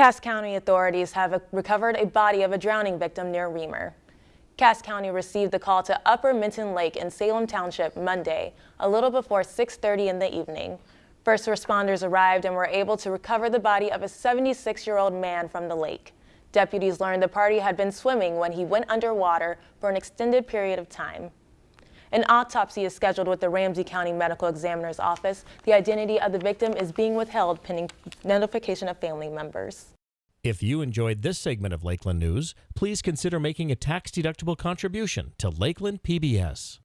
Cass County authorities have recovered a body of a drowning victim near Remer. Cass County received the call to Upper Minton Lake in Salem Township Monday, a little before 6.30 in the evening. First responders arrived and were able to recover the body of a 76-year-old man from the lake. Deputies learned the party had been swimming when he went underwater for an extended period of time. An autopsy is scheduled with the Ramsey County Medical Examiner's Office. The identity of the victim is being withheld pending notification of family members. If you enjoyed this segment of Lakeland News, please consider making a tax-deductible contribution to Lakeland PBS.